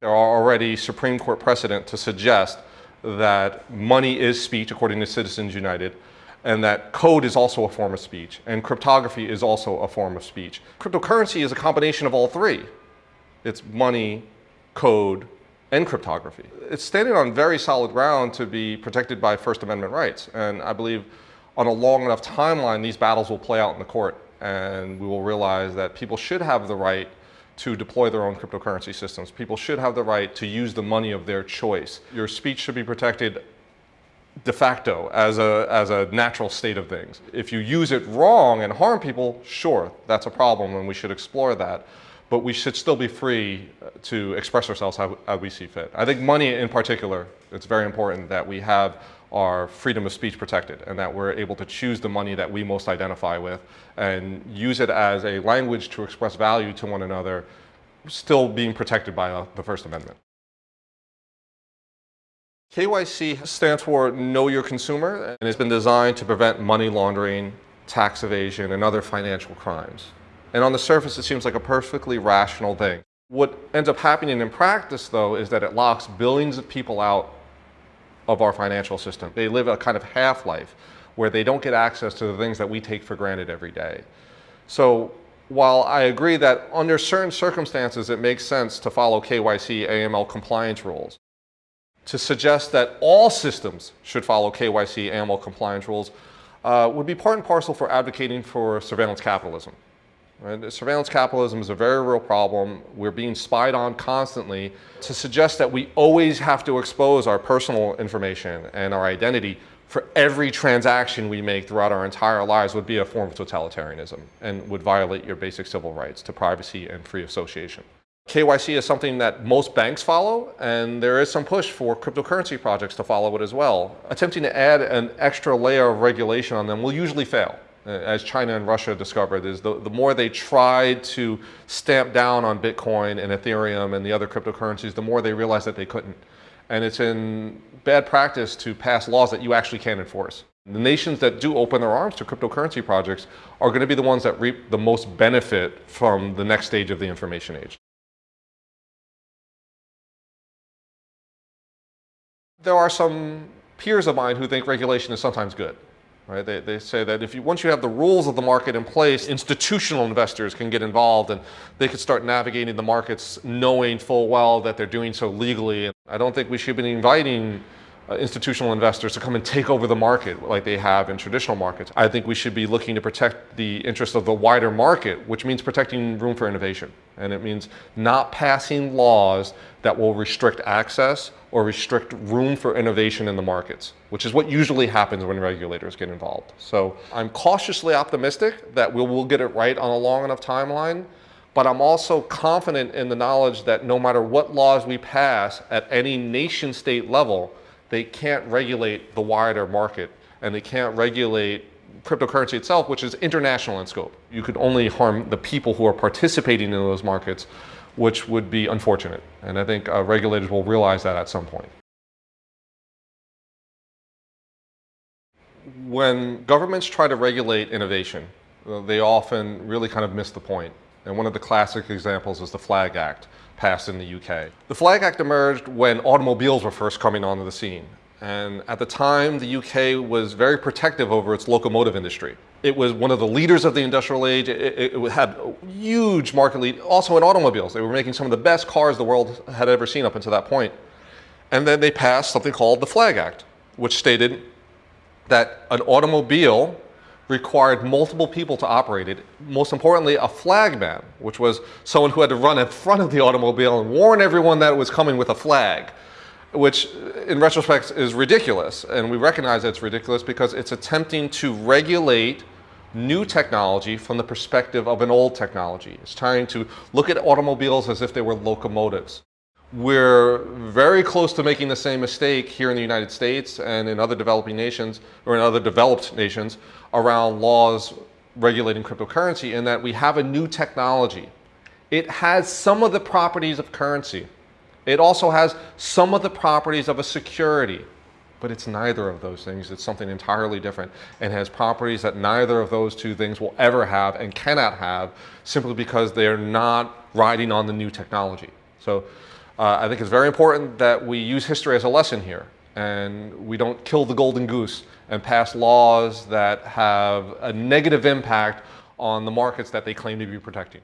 There are already Supreme Court precedent to suggest that money is speech according to Citizens United and that code is also a form of speech and cryptography is also a form of speech. Cryptocurrency is a combination of all three. It's money, code, and cryptography. It's standing on very solid ground to be protected by First Amendment rights and I believe on a long enough timeline, these battles will play out in the court, and we will realize that people should have the right to deploy their own cryptocurrency systems. People should have the right to use the money of their choice. Your speech should be protected de facto as a, as a natural state of things. If you use it wrong and harm people, sure, that's a problem and we should explore that. But we should still be free uh, to express ourselves how, how we see fit. I think money in particular, it's very important that we have our freedom of speech protected and that we're able to choose the money that we most identify with and use it as a language to express value to one another, still being protected by uh, the First Amendment. KYC stands for Know Your Consumer and has been designed to prevent money laundering, tax evasion, and other financial crimes. And on the surface, it seems like a perfectly rational thing. What ends up happening in practice, though, is that it locks billions of people out of our financial system. They live a kind of half-life where they don't get access to the things that we take for granted every day. So while I agree that under certain circumstances it makes sense to follow KYC AML compliance rules, to suggest that all systems should follow KYC AML compliance rules uh, would be part and parcel for advocating for surveillance capitalism. Surveillance capitalism is a very real problem. We're being spied on constantly. To suggest that we always have to expose our personal information and our identity for every transaction we make throughout our entire lives would be a form of totalitarianism and would violate your basic civil rights to privacy and free association. KYC is something that most banks follow, and there is some push for cryptocurrency projects to follow it as well. Attempting to add an extra layer of regulation on them will usually fail. Uh, as China and Russia discovered, is the, the more they try to stamp down on Bitcoin and Ethereum and the other cryptocurrencies, the more they realize that they couldn't. And it's in bad practice to pass laws that you actually can't enforce. The nations that do open their arms to cryptocurrency projects are going to be the ones that reap the most benefit from the next stage of the information age. there are some peers of mine who think regulation is sometimes good. Right? They, they say that if you, once you have the rules of the market in place, institutional investors can get involved and they could start navigating the markets knowing full well that they're doing so legally. I don't think we should be inviting uh, institutional investors to come and take over the market like they have in traditional markets. I think we should be looking to protect the interests of the wider market, which means protecting room for innovation. And it means not passing laws that will restrict access or restrict room for innovation in the markets, which is what usually happens when regulators get involved. So I'm cautiously optimistic that we will get it right on a long enough timeline, but I'm also confident in the knowledge that no matter what laws we pass at any nation state level, they can't regulate the wider market and they can't regulate cryptocurrency itself, which is international in scope. You could only harm the people who are participating in those markets which would be unfortunate. And I think uh, regulators will realize that at some point. When governments try to regulate innovation, uh, they often really kind of miss the point. And one of the classic examples is the Flag Act, passed in the UK. The Flag Act emerged when automobiles were first coming onto the scene. And at the time, the UK was very protective over its locomotive industry. It was one of the leaders of the industrial age. It, it, had huge market lead, also in automobiles. They were making some of the best cars the world had ever seen up until that point. And then they passed something called the Flag Act, which stated that an automobile required multiple people to operate it. Most importantly, a flagman, which was someone who had to run in front of the automobile and warn everyone that it was coming with a flag which in retrospect is ridiculous. And we recognize that it's ridiculous because it's attempting to regulate new technology from the perspective of an old technology. It's trying to look at automobiles as if they were locomotives. We're very close to making the same mistake here in the United States and in other developing nations or in other developed nations around laws regulating cryptocurrency in that we have a new technology. It has some of the properties of currency. It also has some of the properties of a security, but it's neither of those things. It's something entirely different and has properties that neither of those two things will ever have and cannot have simply because they're not riding on the new technology. So Uh, I think it's very important that we use history as a lesson here and we don't kill the golden goose and pass laws that have a negative impact on the markets that they claim to be protecting.